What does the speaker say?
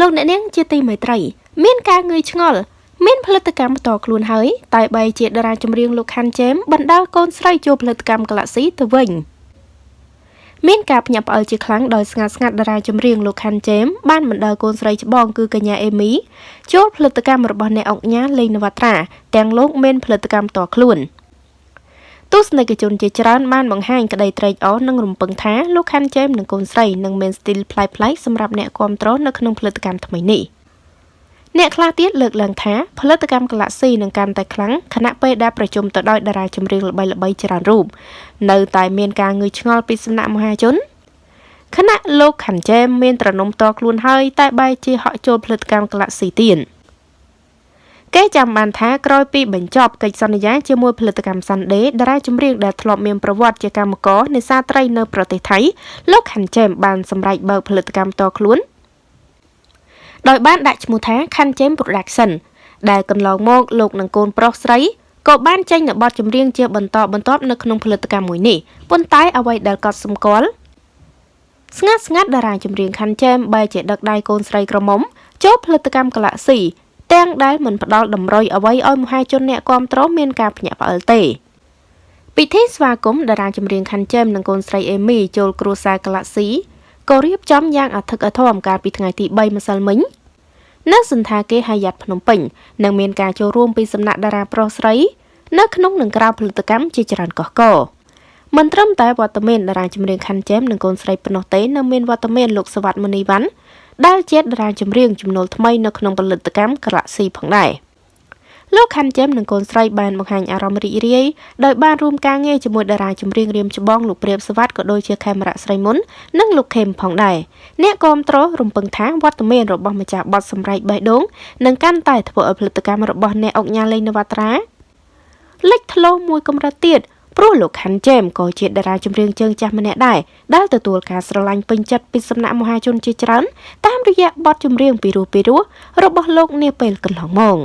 លោកអ្នកនាងជាទីមេត្រី មានការងឿយឆ្ងល់មានផលិតកម្មបន្តខ្លួនហើយតែបីជាតារាចម្រៀងលោកខាន់ជេមបណ្ដាលកូនស្រីចូលផលិតកម្មក្លាស៊ីទៅវិញមានការភ្ញាក់ផ្អើលជាខ្លាំងដោយស្ងាត់ស្ងាត់តារាចម្រៀងលោកខាន់ជេមបានបណ្ដាលកូនស្រីច្បងគឺកញ្ញាអេមីចូលផលិតកម្មរបស់អ្នកអុកញ៉ាលេងនវត្រាទាំងលោកមានផលិតកម្មតខ្លួន ទស្សនិកជនជាច្រើនបានបង្ហាញក្តីត្រេកអរនិងរំពឹងថាលោកខាន់ជេមនិងកូនស្រីនឹងមានស្ទីលប្លែកៗសម្រាប់អ្នកគាំទ្រនៅក្នុងផលិតកម្មថ្មីនេះ។អ្នកខ្លះទៀតលើកឡើងថាផលិតកម្ម Galaxy នឹងកាន់តែខ្លាំងខណៈពេលដែលប្រជុំទៅដោយតារាចម្រៀងល្បីៗច្រើនរូបនៅតែមានការងឿឆ្ងល់ពីសំណាក់មហាជនខណៈលោកខាន់ជែមមានត្រនំតខ្លួនហើយតែបែរជាហក់ចូលផលិតកម្ម Galaxy ទៀត គេចាំបានថាក្រោយពីបញ្ចប់កិច្ចសន្យាជាមួយផលិតកម្ម Sunday តារាចម្រៀងដែលធ្លាប់មានប្រវត្តិជាកម្មករនេសាទត្រីនៅប្រទេសថៃលោកខាន់ជែមបានសម្រេចបើកផលិតកម្មតខ្លួនដោយបានដាក់ឈ្មោះថា Khan James Production ដែលកន្លងមកលោកនិងកូនប្រុសស្រីក៏បានចេញនៅបទចម្រៀងជាបន្តបន្ទាប់នៅក្នុងផលិតកម្មមួយនេះប៉ុន្តែអ្វីដែលកត់សម្គាល់ស្ងាត់ស្ងាត់តារាចម្រៀង Khan James បែរជាដឹកដៃកូនស្រីក្រមុំចូលផលិតកម្ម Galaxy ទាំងដែលមិនផ្ដល់តម្រុយអ្វីឲ្យមហាជនអ្នកគាំទ្រមានការភ្ញាក់ផ្អើលទេពិធីស្វាគមន៍តារាចម្រៀង Khan James និងកូនស្រី Amy ចូលគ្រួសារ Galaxy ក៏រៀបចំយ៉ាងអធិកអធមកាលពីថ្ងៃទី3ម្សិលមិញនៅសន្តាគារហយ៉ាត់ភ្នំពេញនឹងមានការចូលរួមពីសំណាក់តារាប្រុសស្រី នៅក្នុងនិងក្រៅផលិតកម្មជាច្រើនកុះកមិនត្រឹមតែវត្តមានតារាចម្រៀងខាន់ជែមនិងកូនស្រីប៉ុណ្ណោះទេនៅមានវត្តមានលោកសវັດមនីវ៉ាន់ ដែលជាតារាចម្រៀងចំណូលថ្មីនៅក្នុងផលិតកម្មក្រាក់ស៊ីផងដែរ។លោកខាន់ជឹមនិងកូនស្រីបានបង្ហាញអារម្មណ៍រីករាយដោយបានរួមការងារជាមួយតារាចម្រៀងរៀមច្បងលោកព្រាបសវັດក៏ដូចជាខេមរៈស្រីមុននិងលោកខេមផងដែរអ្នកគាំទ្ររំពឹងថាវត្តមានរបស់ម្ចាស់បទសម្រែកបេះដូងនឹងកាន់តែធ្វើឲ្យផលិតកម្មរបស់អ្នកអុកញ៉ាលេងនវត្រាលេចធ្លោមួយកម្រិតទៀត ព្រោះលោកខាន់ជេមក៏ជាតារាចម្រៀងជើងចាស់ម្នាក់ដែរដែលទទួលការស្រឡាញ់ពេញចិត្តពីសំណាក់មហាជនជាច្រើនតាមរយៈបទចម្រៀងពីរោះពីរោះរបស់លោកនាពេលកន្លងមក